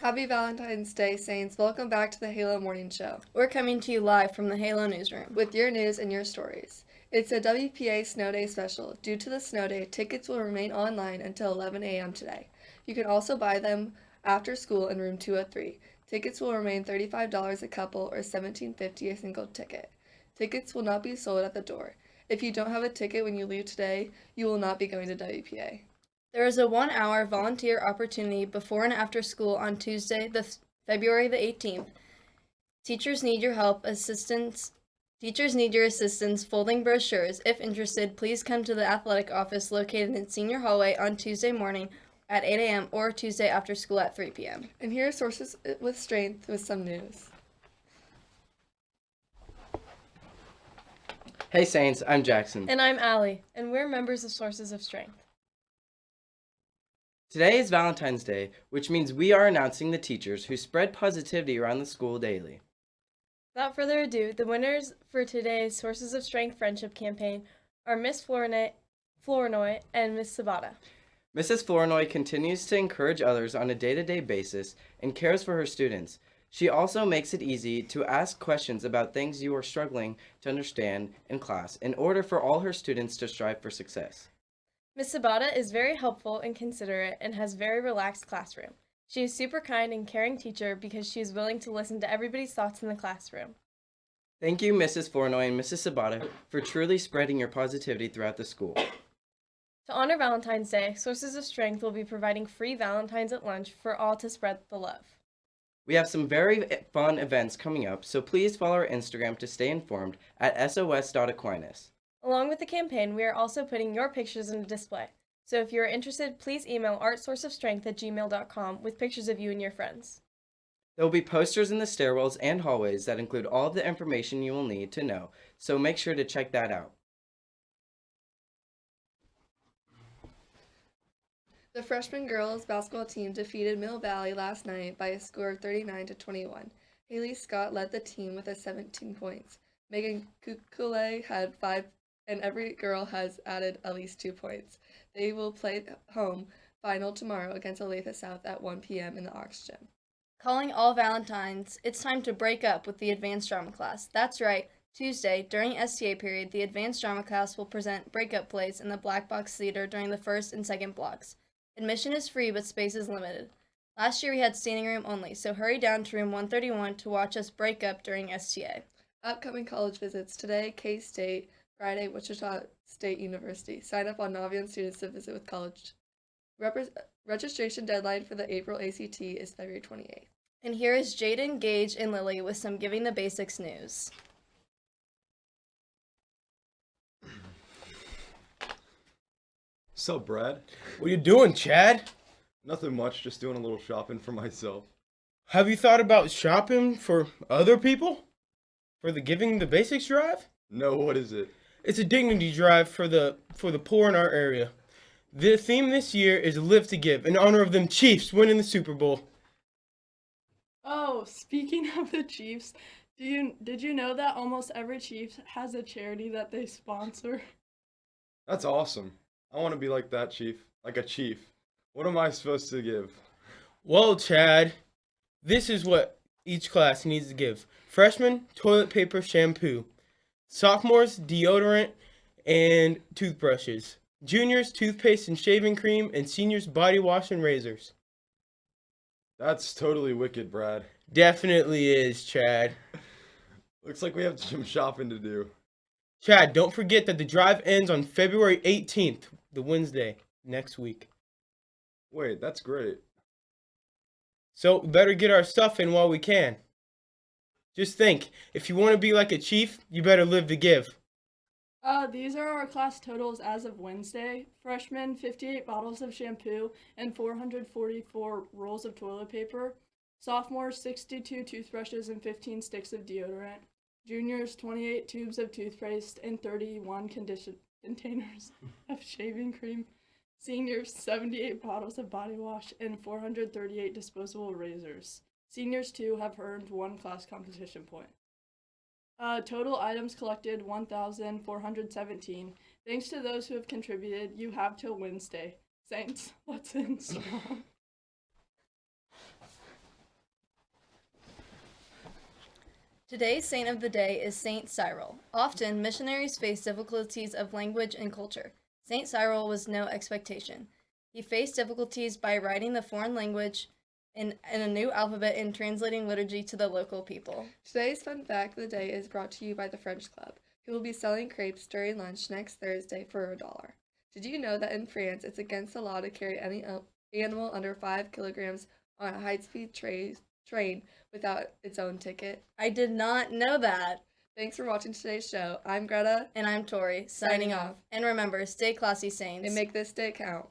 Happy Valentine's Day, Saints. Welcome back to the Halo Morning Show We're coming to you live from the Halo Newsroom. with your news and your stories. It's a WPA Snow Day special. Due to the snow day, tickets will remain online until 11 a.m. today. You can also buy them after school in room 203. Tickets will remain $35 a couple or $17.50 a single ticket. Tickets will not be sold at the door. If you don't have a ticket when you leave today, you will not be going to WPA. There is a one hour volunteer opportunity before and after school on Tuesday, the th- February the 18th. Teachers need your help, assistance. Teachers need your assistance folding brochures. If interested, please come to the athletic office located in Senior Hallway on Tuesday morning at 8 a.m. or Tuesday after school at 3 p.m. And here are sources uh, with strength with some news. Hey Saints, I'm Jackson. And I'm Allie, and we're members of Sources of Strength. Today is Valentine's Day, which means we are announcing the teachers who spread positivity around the school daily. Without further ado, the winners for today's Sources of Strength Friendship campaign are Miss Flournoy, Flournoy and Miss Sabata. Mrs. Flournoy continues to encourage others on a day to day basis and cares for her students. She also makes it easy to ask questions about things you are struggling to understand in class in order for all her students to strive for success. Miss Sabata is very helpful and considerate and has very relaxed classroom. She is super kind and caring teacher because she is willing to listen to everybody's thoughts in the classroom. Thank you, Mrs. Flournoy and Mrs. Sabata, for truly spreading your positivity throughout the school. To honor Valentine's Day, Sources of Strength will be providing free Valentines at lunch for all to spread the love. We have some very fun events coming up, so please follow our Instagram to stay informed at sos.aquinas. Along with the campaign, we are also putting your pictures in a display. So if you are interested, please email artsourceofstrength at gmail.com with pictures of you and your friends. There will be posters in the stairwells and hallways that include all of the information you will need to know, so make sure to check that out. The freshman girls basketball team defeated Mill Valley last night by a score of 39 to 21. Haley Scott led the team with a 17 points. Megan Kukule had five, and every girl has added at least two points. They will play home final tomorrow against Olathe South at 1 p.m. in the Ox Gym. Calling all Valentines, it's time to break up with the advanced drama class. That's right. Tuesday, during STA period, the advanced drama class will present breakup plays in the Black Box Theater during the first and second blocks. Admission is free, but space is limited. Last year we had standing room only, so hurry down to room 131 to watch us break up during STA. Upcoming college visits today, K State, Friday, Wichita State University. Sign up on Naviance students to visit with college. Repre- registration deadline for the April ACT is February 28th. And here is Jaden, Gage, and Lily with some Giving the Basics news. Sup, Brad? What are you doing, Chad? Nothing much, just doing a little shopping for myself. Have you thought about shopping for other people? For the Giving the Basics drive? No, what is it? It's a dignity drive for the for the poor in our area. The theme this year is Live to Give in honor of them Chiefs winning the Super Bowl. Oh, speaking of the Chiefs, do you did you know that almost every Chiefs has a charity that they sponsor? That's awesome. I want to be like that, Chief. Like a chief. What am I supposed to give? Well, Chad, this is what each class needs to give. Freshmen, toilet paper, shampoo. Sophomores, deodorant and toothbrushes. Juniors, toothpaste and shaving cream, and seniors, body wash and razors. That's totally wicked, Brad. Definitely is, Chad. Looks like we have some shopping to do. Chad, don't forget that the drive ends on February 18th, the Wednesday, next week. Wait, that's great. So, better get our stuff in while we can. Just think, if you want to be like a chief, you better live to give. Uh, these are our class totals as of Wednesday. Freshmen, 58 bottles of shampoo and 444 rolls of toilet paper. Sophomores, 62 toothbrushes and 15 sticks of deodorant. Juniors, 28 tubes of toothpaste and 31 condition containers of shaving cream. Seniors, 78 bottles of body wash and 438 disposable razors. Seniors, too, have earned one class competition point. Uh, total items collected 1,417. Thanks to those who have contributed, you have till Wednesday. Saints, let's in. Today's saint of the day is Saint Cyril. Often, missionaries face difficulties of language and culture. Saint Cyril was no expectation. He faced difficulties by writing the foreign language, in, in a new alphabet in translating liturgy to the local people. Today's fun fact of the day is brought to you by the French Club, who will be selling crepes during lunch next Thursday for a dollar. Did you know that in France it's against the law to carry any uh, animal under 5 kilograms on a high speed tra- train without its own ticket? I did not know that. Thanks for watching today's show. I'm Greta, And I'm Tori, Signing signing off. off. And remember, stay classy, saints. and make this day count.